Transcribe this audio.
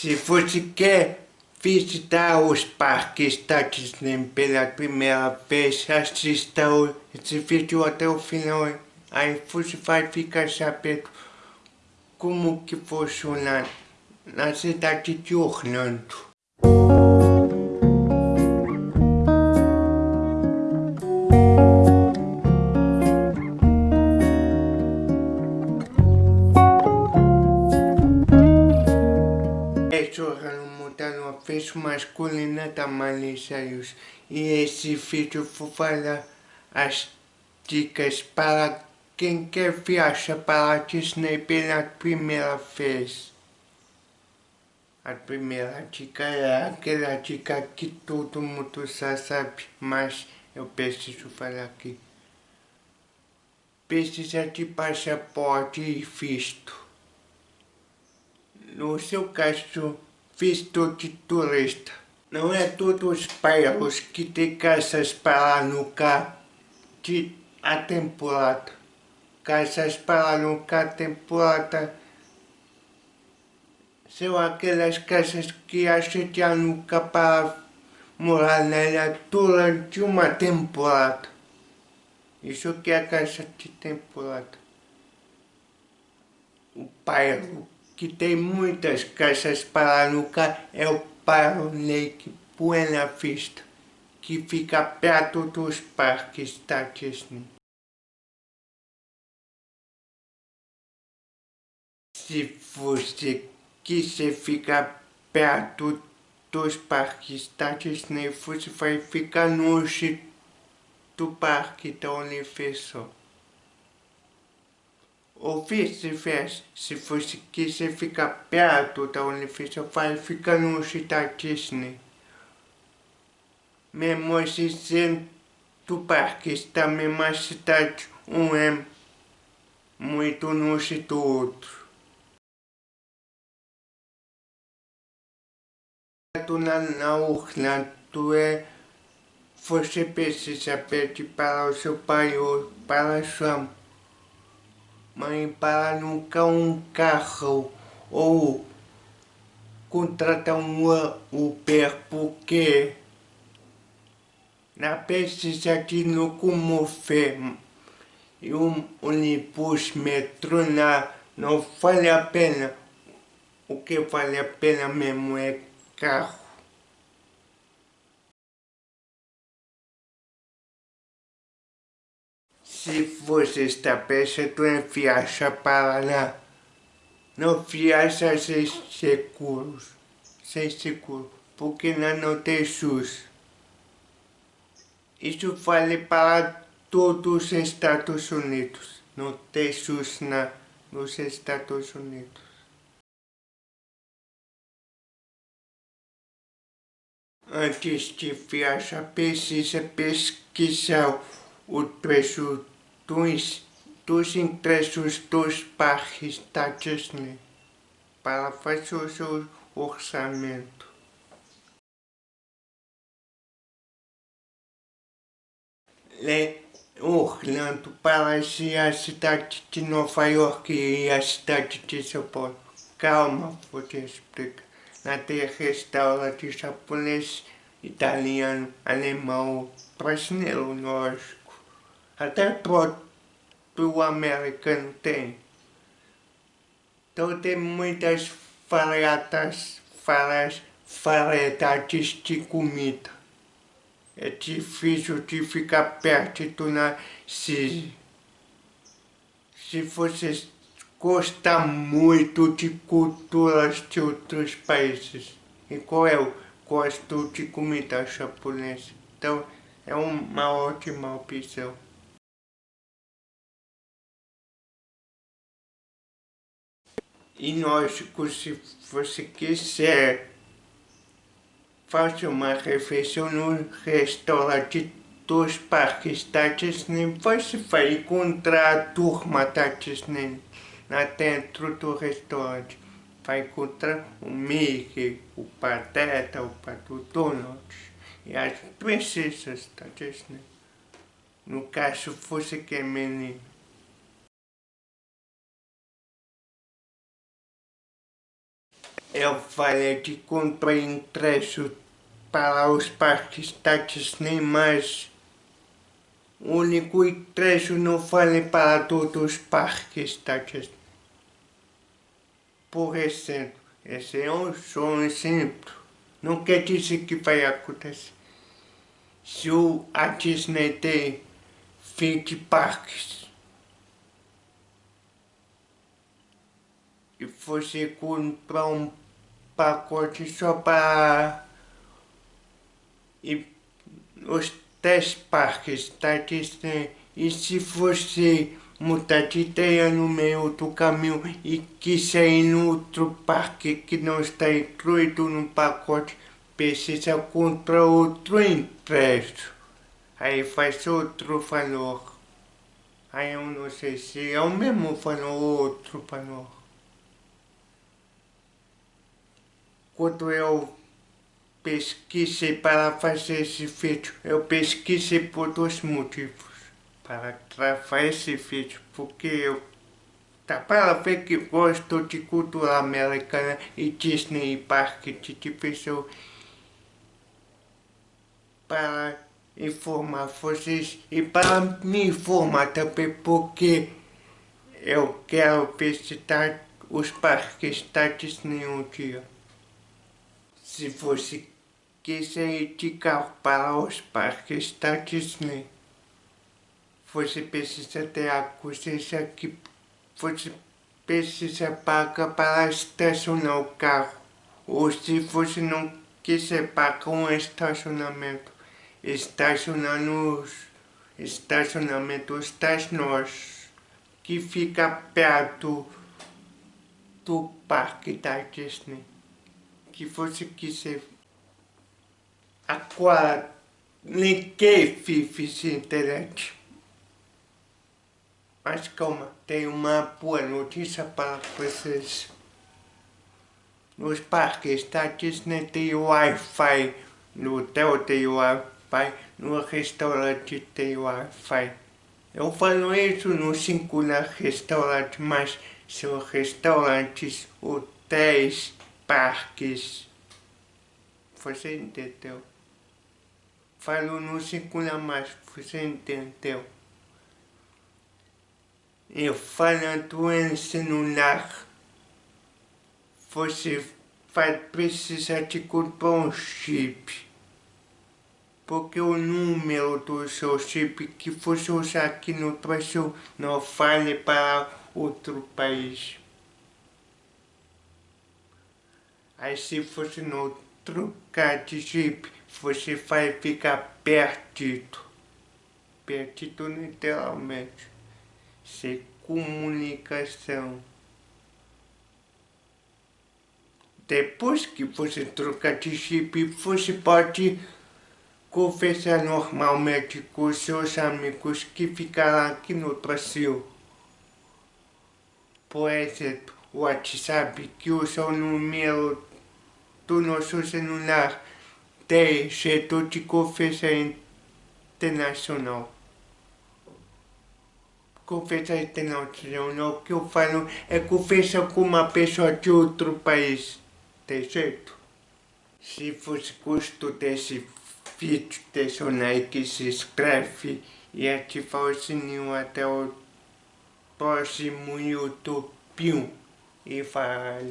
Se você quer visitar os parques da Disney pela primeira vez, assista esse vídeo até o final. Aí você vai ficar sabendo como que funciona na cidade de Orlando. Da Malicious e esse vídeo vou falar as dicas para quem quer viajar para a Disney pela primeira vez. A primeira dica é aquela dica que todo mundo já sabe, mas eu preciso falar aqui. Precisa de passaporte e visto. No seu caso, visto de turista. Não é todos os bairros que têm casas para alugar de a temporada. Casas para alugar temporada são aquelas casas que a gente aluga para morar nela durante uma temporada. Isso que é a casa de temporada. O bairro que tem muitas casas para alugar é o bairro Lake Buena Vista, que fica perto dos parques da Disney. Se você quiser ficar perto dos parques da Disney, você vai ficar longe do parque da Universal. Ou vice-versa, se você quiser ficar perto da Universal, vai ficar no da Disney. Mesmo assim, sendo do parque está na mesma cidade, um é muito longe do outro. Na, na Orlando é você precisa pedir para o seu pai ou para a sua mãe para nunca um carro ou contratar um Uber porque na precisa de locomover e um ônibus metrô na, não vale a pena. O que vale a pena mesmo é carro. Se você está pensando em para lá, não viaja sem seguros, sem seguro, porque lá não tem SUS. Isso vale para todos os Estados Unidos. Não tem SUS na, nos Estados Unidos. Antes de viajar, precisa pesquisar o preço dos, dos ingressos dos parques da Disney para fazer o seu orçamento. Le Orlando parece a cidade de Nova York e a cidade de São Paulo. Calma, vou te explicar. Lá tem restaurante japonês, italiano, alemão, brasileiro, lógico. Até próprio americano tem. Então tem muitas variedades, variedades de comida. É difícil de ficar perto na se, se você gostar muito de culturas de outros países. Igual eu gosto de comida japonesa. Então é uma ótima opção. E lógico, se você quiser fazer uma refeição no restaurante dos parques da Disney, você vai encontrar a turma da Disney lá dentro do restaurante. Vai encontrar o Mickey, o Pateta, o Pato Donald e as princesas da Disney. No caso, você que é menino. Eu falei de comprar ingresso para os parques da Disney, mas o único ingresso não falei para todos os parques da Disney. Por exemplo, esse é um sonho simples. Não quer dizer que vai acontecer. Se a Disney tem 20 parques e você comprar um pacote só para e os 10 parques Disney e se você mudar de ideia no meio do caminho e quiser ir no outro parque que não está incluído no pacote, precisa comprar outro ingresso. Aí faz outro valor. Aí eu não sei se é o mesmo valor ou outro valor. Quando eu pesquisei para fazer esse vídeo, eu pesquisei por dois motivos para gravar esse vídeo, porque eu tá para ver que gosto de cultura americana e Disney e parque de diversão para informar vocês e para me informar também porque eu quero visitar os parques da Disney um dia. Se você quiser ir de carro para os parques da Disney, você precisa ter a consciência que você precisa pagar para estacionar o carro. Ou se você não quiser pagar um estacionamento, estacionar nos estacionamentos das nós, que fica perto do parque da Disney. Que você quiser. Agora, ninguém vive internet. Mas calma, tenho uma boa notícia para vocês. Nos parques da Disney tem Wi-Fi, no hotel tem Wi-Fi, no restaurante tem Wi-Fi. Eu falo isso no singular restaurante, mas são restaurantes, hotéis, parques. Você entendeu? Falo no singular, mas você entendeu? e falando em celular, você vai precisar de comprar um chip. Porque o número do seu chip que você usar aqui no Brasil não vale para outro país. Aí se você não trocar de chip, você vai ficar perdido. Perdido literalmente ser comunicação. Depois que você trocar de chip, você pode conversar normalmente com seus amigos que ficaram aqui no Brasil. Por exemplo, o WhatsApp que usa o número do nosso celular tem jeito de conversa internacional conversa internacional, que eu falo é conversa com uma pessoa de outro país, tem jeito? Se você gostou desse vídeo, deixa o like, se inscreve e ativa o sininho até o próximo YouTube. E falou!